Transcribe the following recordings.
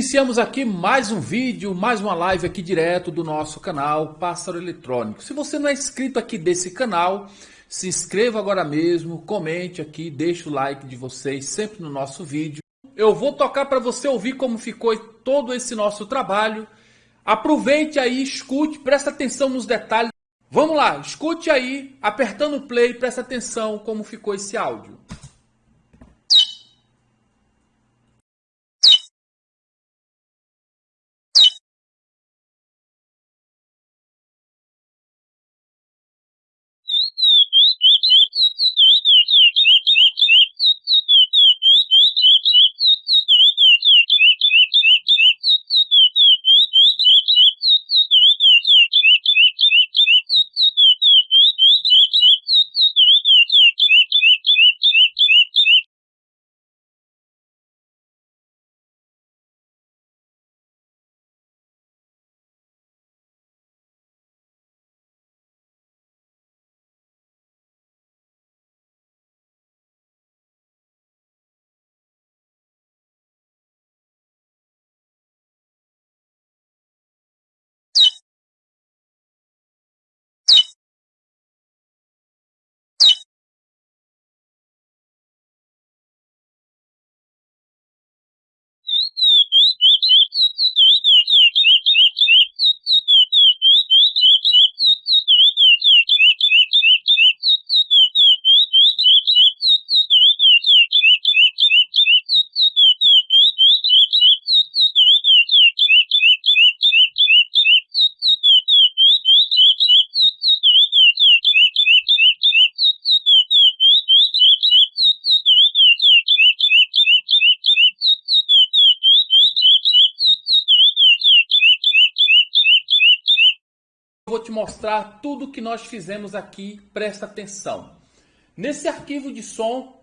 Iniciamos aqui mais um vídeo, mais uma live aqui direto do nosso canal Pássaro Eletrônico. Se você não é inscrito aqui desse canal, se inscreva agora mesmo, comente aqui, deixe o like de vocês sempre no nosso vídeo. Eu vou tocar para você ouvir como ficou todo esse nosso trabalho. Aproveite aí, escute, presta atenção nos detalhes. Vamos lá, escute aí, apertando o play, presta atenção como ficou esse áudio. Vou te mostrar tudo que nós fizemos aqui, presta atenção. Nesse arquivo de som,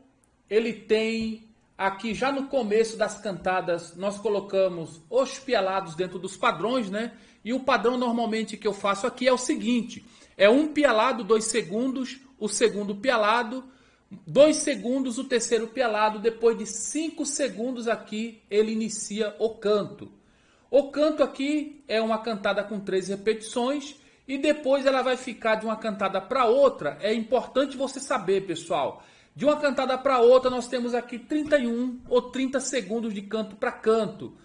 ele tem aqui já no começo das cantadas, nós colocamos os pialados dentro dos padrões, né? E o padrão normalmente que eu faço aqui é o seguinte, é um pialado, dois segundos, o segundo pialado, dois segundos, o terceiro pialado, depois de cinco segundos aqui, ele inicia o canto. O canto aqui é uma cantada com três repetições, e depois ela vai ficar de uma cantada para outra. É importante você saber, pessoal. De uma cantada para outra, nós temos aqui 31 ou 30 segundos de canto para canto.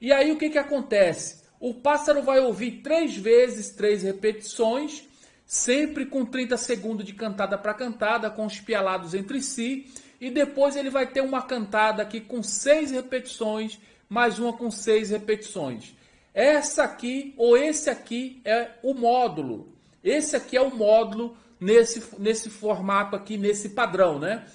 E aí o que, que acontece? O pássaro vai ouvir três vezes, três repetições, sempre com 30 segundos de cantada para cantada, com os pialados entre si. E depois ele vai ter uma cantada aqui com seis repetições, mais uma com seis repetições. Essa aqui ou esse aqui é o módulo. Esse aqui é o módulo nesse, nesse formato aqui, nesse padrão, né?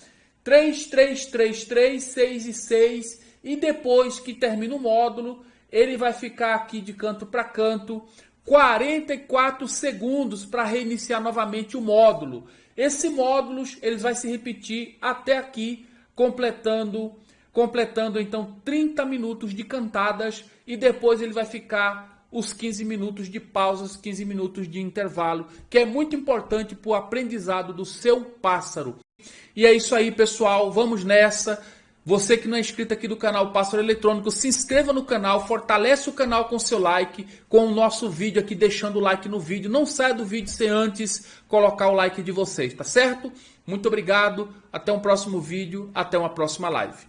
3, 3, 3, 3, 6 e 6. E depois que termina o módulo, ele vai ficar aqui de canto para canto 44 segundos para reiniciar novamente o módulo. Esse módulo ele vai se repetir até aqui, completando completando então 30 minutos de cantadas e depois ele vai ficar os 15 minutos de pausas, 15 minutos de intervalo, que é muito importante para o aprendizado do seu pássaro. E é isso aí, pessoal. Vamos nessa. Você que não é inscrito aqui do canal Pássaro Eletrônico, se inscreva no canal, fortalece o canal com seu like, com o nosso vídeo aqui, deixando o like no vídeo. Não saia do vídeo sem antes colocar o like de vocês, tá certo? Muito obrigado, até um próximo vídeo, até uma próxima live.